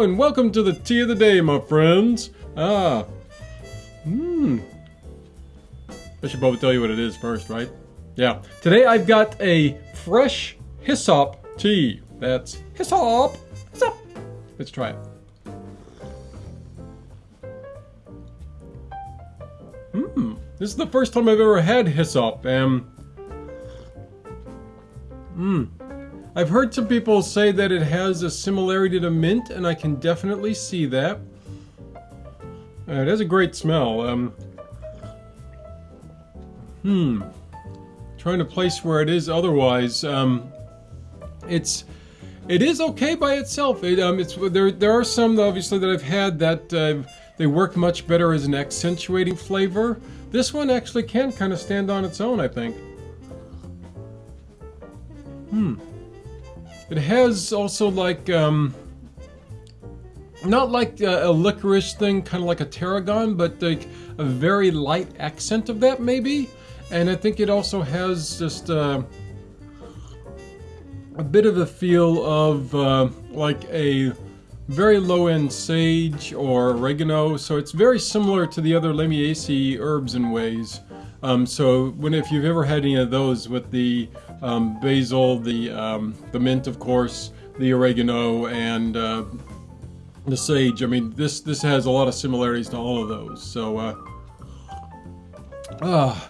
And welcome to the tea of the day, my friends. Ah. Mmm. I should probably tell you what it is first, right? Yeah. Today I've got a fresh hyssop tea. That's hyssop. Hyssop. Let's try it. Mmm. This is the first time I've ever had hyssop. Um. I've heard some people say that it has a similarity to mint, and I can definitely see that. Uh, it has a great smell. Um, hmm. Trying to place where it is otherwise. Um, it's it is okay by itself. It, um, it's there. There are some obviously that I've had that uh, they work much better as an accentuating flavor. This one actually can kind of stand on its own, I think. Hmm. It has also like, um, not like a, a licorice thing, kind of like a tarragon, but like a very light accent of that maybe. And I think it also has just uh, a bit of a feel of uh, like a very low-end sage or oregano. So it's very similar to the other Lamiaceae herbs in ways. Um, so when if you've ever had any of those with the um, basil, the um, the mint, of course, the oregano, and uh, the sage. I mean, this this has a lot of similarities to all of those. So, uh, uh,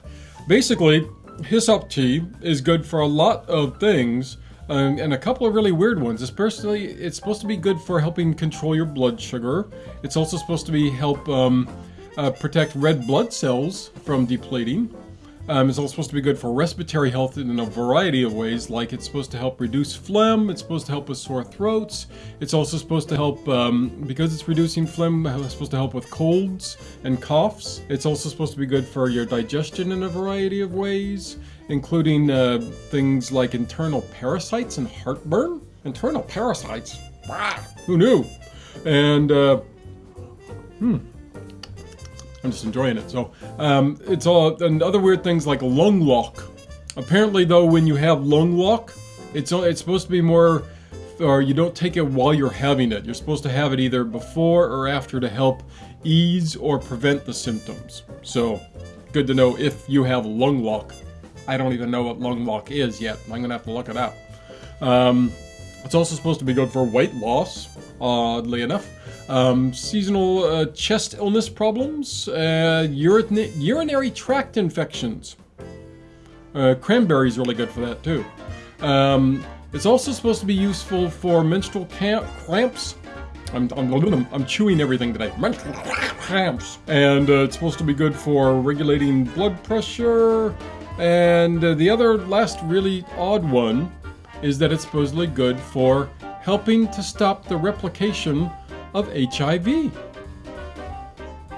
basically, hyssop tea is good for a lot of things. Um, and a couple of really weird ones. Especially, it's supposed to be good for helping control your blood sugar. It's also supposed to be help um, uh, protect red blood cells from depleting. Um, it's also supposed to be good for respiratory health in a variety of ways, like it's supposed to help reduce phlegm, it's supposed to help with sore throats, it's also supposed to help, um, because it's reducing phlegm, it's supposed to help with colds and coughs. It's also supposed to be good for your digestion in a variety of ways, including uh, things like internal parasites and heartburn. Internal parasites? Who knew? And, uh, hmm. I'm just enjoying it. So um, it's all and other weird things like lung lock. Apparently, though, when you have lung lock, it's it's supposed to be more, or you don't take it while you're having it. You're supposed to have it either before or after to help ease or prevent the symptoms. So, good to know if you have lung lock. I don't even know what lung lock is yet. I'm gonna have to look it up. Um, it's also supposed to be good for weight loss, oddly enough. Um, seasonal uh, chest illness problems, uh, urinary tract infections. Uh, cranberry is really good for that too. Um, it's also supposed to be useful for menstrual cramps. I'm, I'm, I'm chewing everything today. Menstrual cramps. And uh, it's supposed to be good for regulating blood pressure. And uh, the other last really odd one is that it's supposedly good for helping to stop the replication of HIV.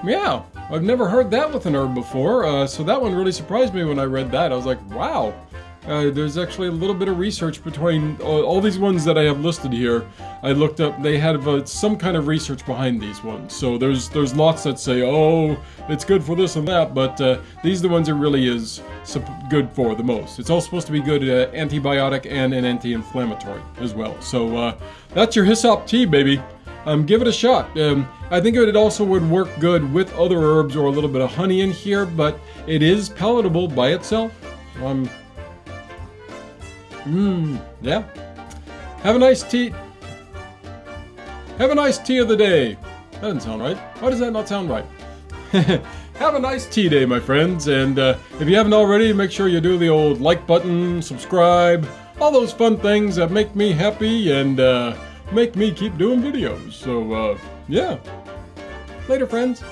Yeah, I've never heard that with an herb before, uh, so that one really surprised me when I read that. I was like, wow, uh, there's actually a little bit of research between all, all, these ones that I have listed here. I looked up; they had uh, some kind of research behind these ones. So there's there's lots that say, oh, it's good for this and that, but uh, these are the ones it really is good for the most. It's all supposed to be good uh, antibiotic and an anti-inflammatory as well. So uh, that's your hyssop tea, baby um, give it a shot. Um, I think it also would work good with other herbs or a little bit of honey in here, but it is palatable by itself. Um, mmm, yeah. Have a nice tea. Have a nice tea of the day. That doesn't sound right. Why does that not sound right? Have a nice tea day, my friends, and uh, if you haven't already, make sure you do the old like button, subscribe, all those fun things that make me happy and uh, make me keep doing videos. So, uh, yeah. Later, friends.